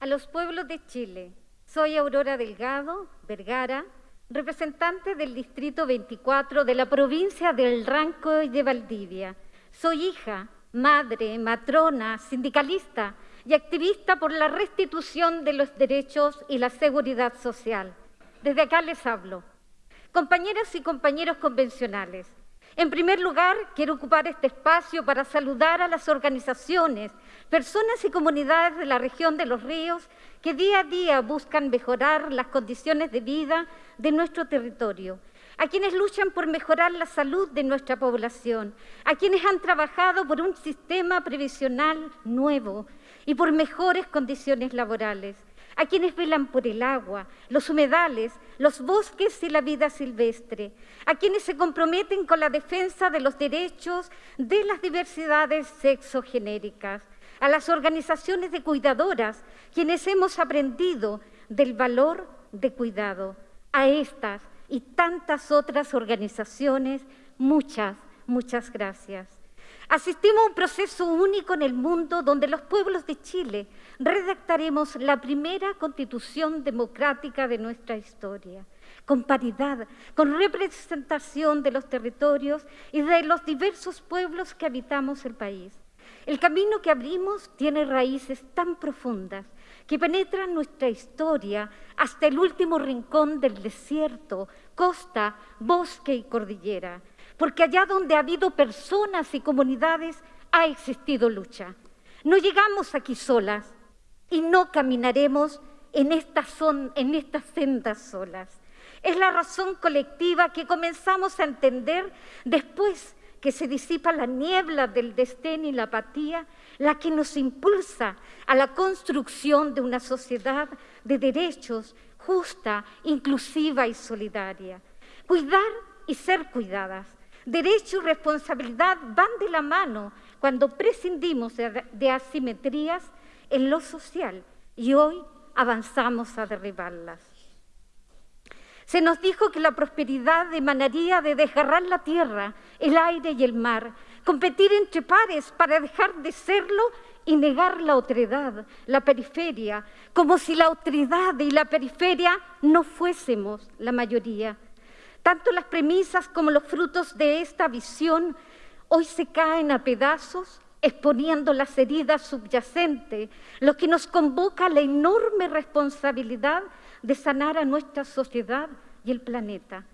a los pueblos de Chile. Soy Aurora Delgado, Vergara, representante del Distrito 24 de la provincia del Ranco y de Valdivia. Soy hija, madre, matrona, sindicalista y activista por la restitución de los derechos y la seguridad social. Desde acá les hablo. Compañeras y compañeros convencionales, en primer lugar, quiero ocupar este espacio para saludar a las organizaciones, personas y comunidades de la región de los ríos que día a día buscan mejorar las condiciones de vida de nuestro territorio, a quienes luchan por mejorar la salud de nuestra población, a quienes han trabajado por un sistema previsional nuevo y por mejores condiciones laborales, a quienes velan por el agua, los humedales, los bosques y la vida silvestre, a quienes se comprometen con la defensa de los derechos de las diversidades sexogenéricas, a las organizaciones de cuidadoras, quienes hemos aprendido del valor de cuidado, a estas y tantas otras organizaciones, muchas, muchas gracias. Asistimos a un proceso único en el mundo donde los pueblos de Chile redactaremos la primera constitución democrática de nuestra historia, con paridad, con representación de los territorios y de los diversos pueblos que habitamos el país. El camino que abrimos tiene raíces tan profundas que penetran nuestra historia hasta el último rincón del desierto, costa, bosque y cordillera porque allá donde ha habido personas y comunidades ha existido lucha. No llegamos aquí solas y no caminaremos en estas, en estas sendas solas. Es la razón colectiva que comenzamos a entender después que se disipa la niebla del destén y la apatía, la que nos impulsa a la construcción de una sociedad de derechos justa, inclusiva y solidaria. Cuidar y ser cuidadas, Derecho y responsabilidad van de la mano cuando prescindimos de asimetrías en lo social y hoy avanzamos a derribarlas. Se nos dijo que la prosperidad emanaría de desgarrar la tierra, el aire y el mar, competir entre pares para dejar de serlo y negar la otredad, la periferia, como si la otredad y la periferia no fuésemos la mayoría. Tanto las premisas como los frutos de esta visión hoy se caen a pedazos exponiendo las heridas subyacentes, lo que nos convoca a la enorme responsabilidad de sanar a nuestra sociedad y el planeta.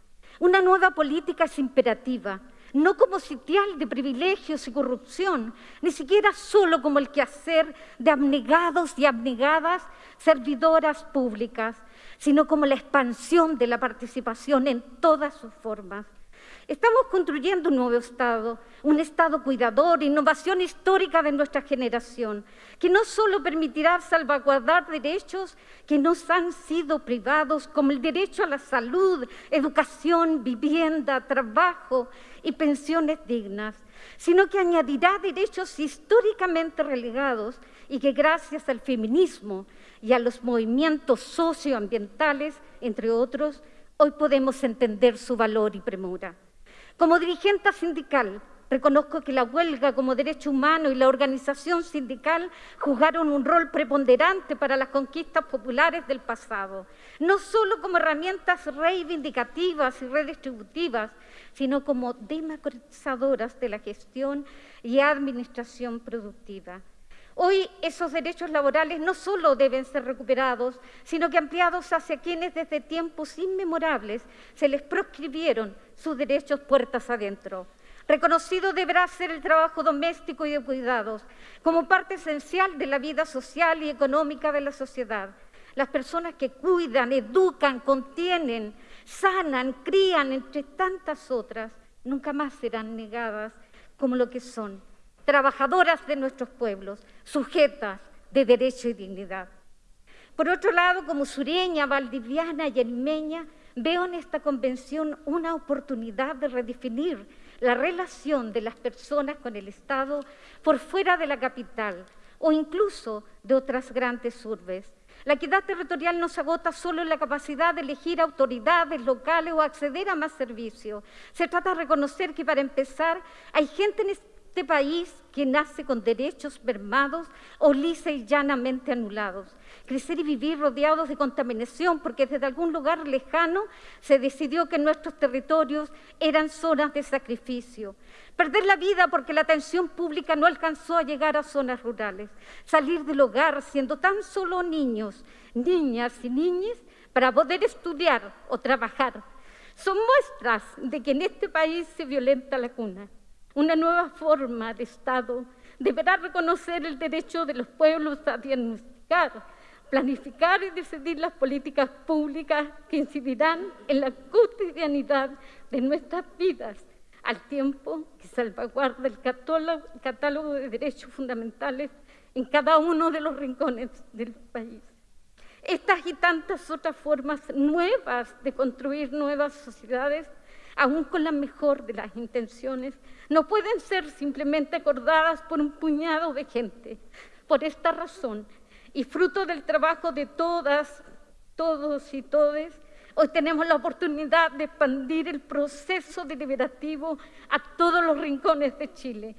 Una nueva política es imperativa, no como sitial de privilegios y corrupción, ni siquiera solo como el quehacer de abnegados y abnegadas servidoras públicas, sino como la expansión de la participación en todas sus formas. Estamos construyendo un nuevo Estado, un Estado cuidador, innovación histórica de nuestra generación, que no solo permitirá salvaguardar derechos que nos han sido privados, como el derecho a la salud, educación, vivienda, trabajo y pensiones dignas, sino que añadirá derechos históricamente relegados y que gracias al feminismo y a los movimientos socioambientales, entre otros, hoy podemos entender su valor y premura. Como dirigente sindical, reconozco que la huelga como derecho humano y la organización sindical jugaron un rol preponderante para las conquistas populares del pasado, no solo como herramientas reivindicativas y redistributivas, sino como democratizadoras de la gestión y administración productiva. Hoy esos derechos laborales no solo deben ser recuperados, sino que ampliados hacia quienes desde tiempos inmemorables se les proscribieron sus derechos puertas adentro. Reconocido deberá ser el trabajo doméstico y de cuidados como parte esencial de la vida social y económica de la sociedad. Las personas que cuidan, educan, contienen, sanan, crían, entre tantas otras, nunca más serán negadas como lo que son trabajadoras de nuestros pueblos, sujetas de derecho y dignidad. Por otro lado, como sureña, valdiviana y limeña, veo en esta convención una oportunidad de redefinir la relación de las personas con el Estado por fuera de la capital o incluso de otras grandes urbes. La equidad territorial no se agota solo en la capacidad de elegir autoridades locales o acceder a más servicios. Se trata de reconocer que para empezar hay gente este país que nace con derechos mermados o lisa y llanamente anulados. Crecer y vivir rodeados de contaminación porque desde algún lugar lejano se decidió que nuestros territorios eran zonas de sacrificio. Perder la vida porque la atención pública no alcanzó a llegar a zonas rurales. Salir del hogar siendo tan solo niños, niñas y niñas para poder estudiar o trabajar. Son muestras de que en este país se violenta la cuna. Una nueva forma de Estado deberá reconocer el derecho de los pueblos a diagnosticar, planificar y decidir las políticas públicas que incidirán en la cotidianidad de nuestras vidas, al tiempo que salvaguarda el catálogo de derechos fundamentales en cada uno de los rincones del país. Estas y tantas otras formas nuevas de construir nuevas sociedades, aún con la mejor de las intenciones, no pueden ser simplemente acordadas por un puñado de gente. Por esta razón, y fruto del trabajo de todas, todos y todes, hoy tenemos la oportunidad de expandir el proceso deliberativo a todos los rincones de Chile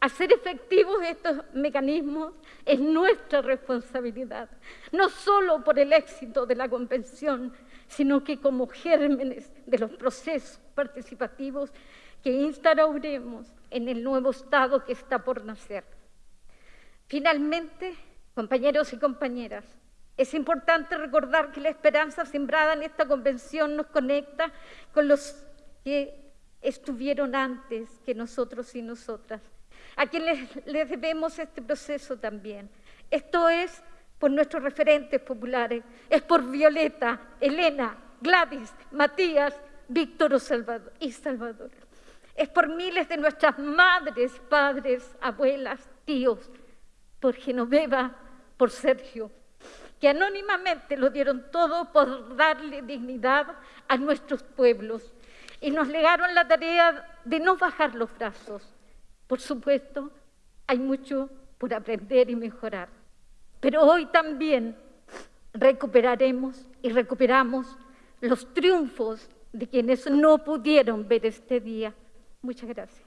Hacer efectivos estos mecanismos es nuestra responsabilidad, no solo por el éxito de la Convención, sino que como gérmenes de los procesos participativos que instauraremos en el nuevo Estado que está por nacer. Finalmente, compañeros y compañeras, es importante recordar que la esperanza sembrada en esta convención nos conecta con los que estuvieron antes que nosotros y nosotras a quienes les debemos este proceso también. Esto es por nuestros referentes populares, es por Violeta, Elena, Gladys, Matías, Víctor y Salvador. Es por miles de nuestras madres, padres, abuelas, tíos, por Genoveva, por Sergio, que anónimamente lo dieron todo por darle dignidad a nuestros pueblos y nos legaron la tarea de no bajar los brazos, por supuesto, hay mucho por aprender y mejorar, pero hoy también recuperaremos y recuperamos los triunfos de quienes no pudieron ver este día. Muchas gracias.